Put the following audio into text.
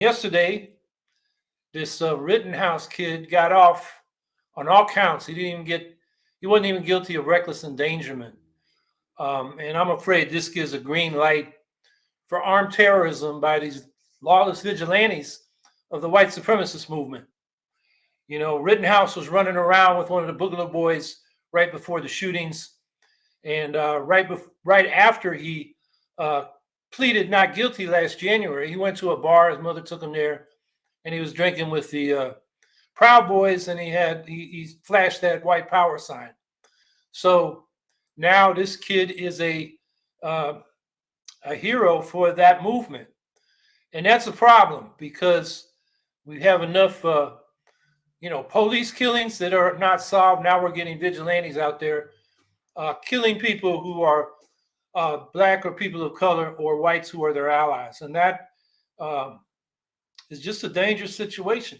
yesterday, this uh, Rittenhouse kid got off on all counts. He didn't even get, he wasn't even guilty of reckless endangerment. Um, and I'm afraid this gives a green light for armed terrorism by these lawless vigilantes of the white supremacist movement. You know, Rittenhouse was running around with one of the Boogaloo Boys right before the shootings, and uh, right right after he uh, pleaded not guilty last January, he went to a bar. His mother took him there, and he was drinking with the uh, Proud Boys, and he had he, he flashed that white power sign. So now this kid is a uh, a hero for that movement, and that's a problem because we have enough, uh, you know, police killings that are not solved. Now we're getting vigilantes out there uh, killing people who are uh, black or people of color or whites who are their allies, and that um, is just a dangerous situation.